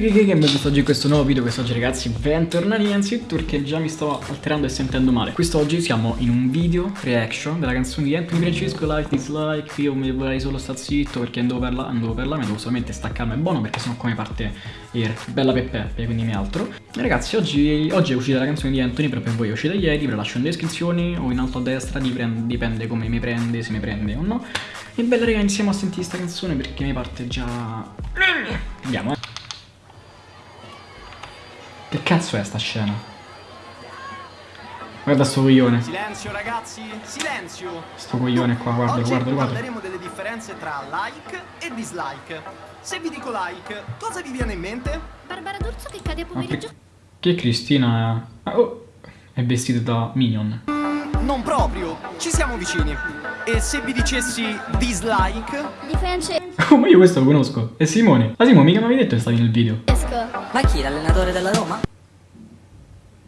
che benvenuti oggi in questo nuovo video Quest'oggi ragazzi bentornati innanzitutto perché già mi sto alterando e sentendo male. Quest'oggi siamo in un video reaction della canzone di Anthony Francesco Like Dislike Io mi vorrei solo stare zitto perché non devo parlare, non devo parlare, devo solamente staccarmi è buono perché sennò come parte Air Bella Peppe quindi mi altro. E Ragazzi oggi, oggi, è uscita la canzone di Anthony però per voi è uscita ieri Ve la lascio in descrizione o in alto a destra dipende come mi prende, se mi prende o no. E bella raga iniziamo a sentire questa canzone perché mi parte già. Andiamo eh che cazzo è sta scena? Guarda sto coglione. Silenzio ragazzi, silenzio. Sto coglione qua, guarda, Oggi guarda, guarda. parleremo delle differenze tra like e dislike. Se vi dico like, cosa vi viene in mente? Barbara D'Urso che cade a pomeriggio. Che, che Cristina è... Oh, è vestita da Minion. Mm, non proprio, ci siamo vicini. E se vi dicessi dislike? Di Francesco. Oh, ma io questo lo conosco. È Simone. Ah Simone, mica mi avevi detto che stavi nel video. Ma chi, l'allenatore della Roma?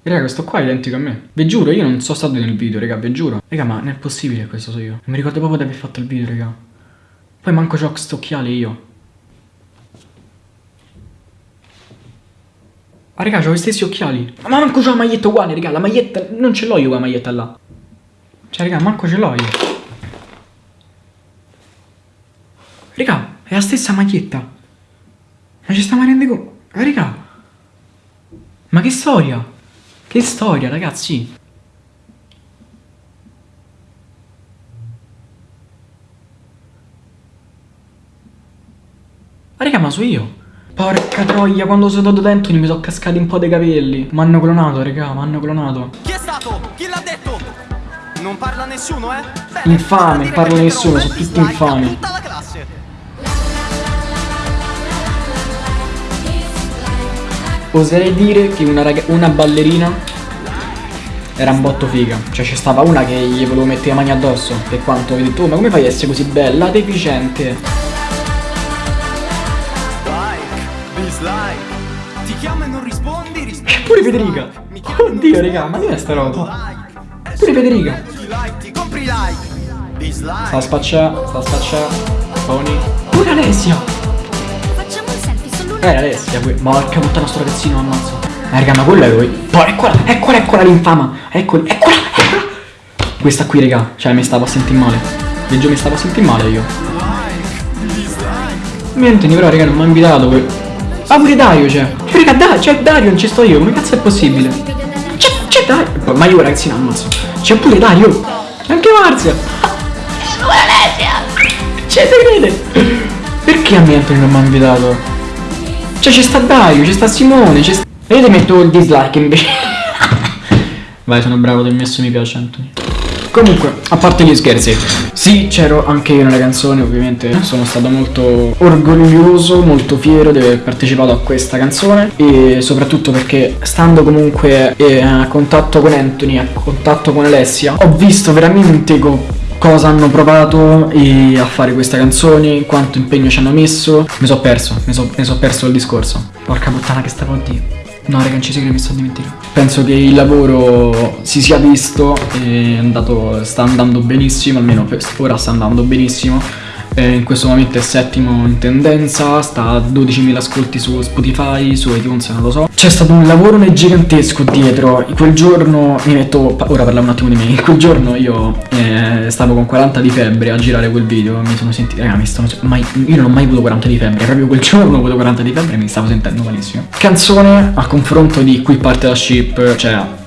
Raga, questo qua è identico a me. Vi giuro, io non sono stato nel video, raga, vi giuro. Raga, ma non è possibile questo so io. Non mi ricordo proprio di aver fatto il video, raga. Poi manco c'ho sto occhiale io. Ah, raga, c'ho gli stessi occhiali. Ma manco c'ho la maglietta uguale, raga. La maglietta... Non ce l'ho io la maglietta là. Cioè, raga, manco ce l'ho io. Raga, è la stessa maglietta. Ma ci stiamo rendendo conto? Raga. Ma che storia? Che storia, ragazzi? Ma raga, ma so io. Porca troia, quando sono andato da Anthony mi sono cascati un po' dei capelli. M'hanno clonato, raga, m'hanno clonato. Chi è stato? Chi l'ha detto? Non parla nessuno, eh? Bene, infame, non parla nessuno, sono tutti infami. Tutta la classe. Oserei dire che una, una ballerina era un botto figa. Cioè c'è stava una che gli volevo mettere le mani addosso. Per quanto ho detto, oh, ma come fai a essere così bella, deficiente? Rispondi. Pure Federica. Oddio, raga, ma che è sta roba? Pure Federica. Sta a sta a spaccià. Tony. Pure Alessia. Eh, Alessia, qui. Porca puttana sto ragazzino, ammazzo. Eh, raga, ma quello è lui. Poi, eccola, eccola, eccola l'infama. Eccola, eccola, eccola. Questa qui, raga. Cioè, mi stavo a sentire male. Veggio, mi stavo a sentire male io. Niente, però, raga, non mi ha invitato. Que... Ah, pure Dario c'è. Cioè. Raga, da, c'è Dario, non ci sto io. Come cazzo è possibile? C'è, c'è Dario. Ma io, ragazzino, ammazzo. C'è pure Dario. Anche Marzia. Cioè, se crede? Perché a me Antonio non mi ha invitato? Cioè, c'è sta Dario, c'è sta Simone, c'è sta... E io ti metto il dislike invece. Vai, sono bravo, ti ho messo mi piace Anthony. Comunque, a parte gli scherzi, sì, c'ero anche io nella canzone, ovviamente sono stato molto orgoglioso, molto fiero di aver partecipato a questa canzone e soprattutto perché stando comunque eh, a contatto con Anthony, a contatto con Alessia, ho visto veramente cosa hanno provato a fare questa canzone, quanto impegno ci hanno messo. Mi sono perso, mi sono so perso il discorso. Porca puttana che stavo a dire. No, raga, non ci sei che mi sto dimenticando. Penso che il lavoro si sia visto e andato, sta andando benissimo, almeno ora sta andando benissimo. Eh, in questo momento è settimo in tendenza, sta a 12.000 ascolti su Spotify, su iTunes, non lo so. C'è stato un lavoro gigantesco dietro. Quel giorno mi metto. Ora parliamo un attimo di me. Quel giorno io eh, stavo con 40 di febbre a girare quel video. Mi sono sentito. Raga, mi sono. Mai, io non ho mai avuto 40 di febbre. Proprio quel giorno ho avuto 40 di febbre e mi stavo sentendo malissimo. Canzone a confronto di qui parte la ship. Cioè,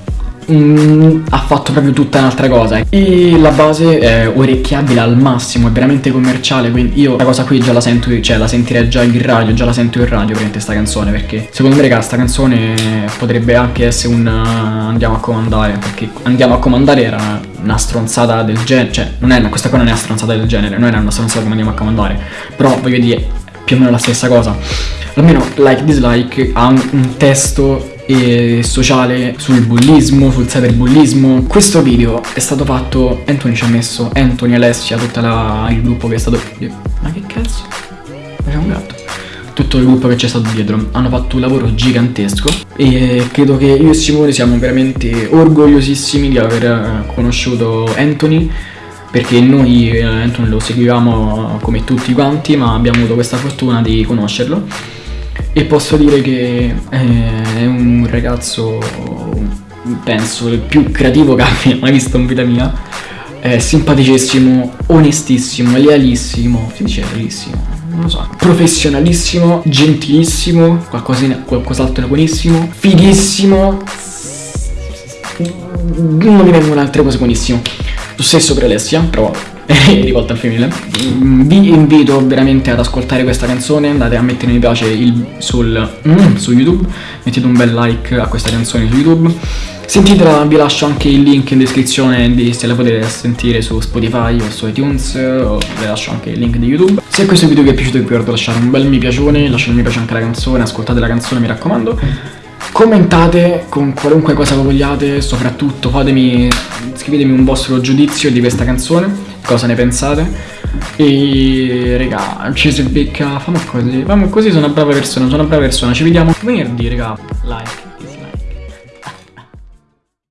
Mm, ha fatto proprio tutta un'altra cosa. E la base è orecchiabile al massimo è veramente commerciale quindi io la cosa qui già la sento cioè la sentirei già in radio già la sento in radio per questa canzone perché secondo me raga sta canzone potrebbe anche essere un uh, andiamo a comandare perché andiamo a comandare era una stronzata del genere cioè non è, questa qua non è una stronzata del genere non era una stronzata come andiamo a comandare però voglio dire più o meno la stessa cosa. Almeno like dislike ha un testo e sociale sul bullismo, sul cyberbullismo. Questo video è stato fatto, Anthony ci ha messo, Anthony, Alessia, tutto il gruppo che è stato... Ma che cazzo? C'è un gatto. Tutto il gruppo che c'è stato dietro hanno fatto un lavoro gigantesco e credo che io e Simone siamo veramente orgogliosissimi di aver conosciuto Anthony perché noi eh, Anthony lo seguivamo come tutti quanti ma abbiamo avuto questa fortuna di conoscerlo e posso dire che eh, è un ragazzo, penso, il più creativo che abbia mai visto in vita mia. È simpaticissimo, onestissimo, lealissimo, si non lo so, professionalissimo, gentilissimo, qualcos'altro buonissimo, fighissimo, non mi vengono altre cose buonissimo. Lo stesso per Alessia, però è rivolta al femminile. Mm, Vi invito veramente ad ascoltare questa canzone, andate a mettere mi piace il- sul, mm, su YouTube, mettete un bel like a questa canzone su YouTube. Sentitela, vi lascio anche il link in descrizione di se la potete sentire su Spotify o su iTunes, o vi lascio anche il link di YouTube. Se questo video vi è piaciuto vi ricordo lasciare un bel mi piacione, lasciate un mi piace anche alla canzone, ascoltate la canzone mi raccomando. Commentate con qualunque cosa vogliate, soprattutto fatemi, scrivetemi un vostro giudizio di questa canzone, cosa ne pensate. E raga, ci si becca, famo così, famo così, sono una brava persona, sono una brava persona, ci vediamo venerdì raga, like.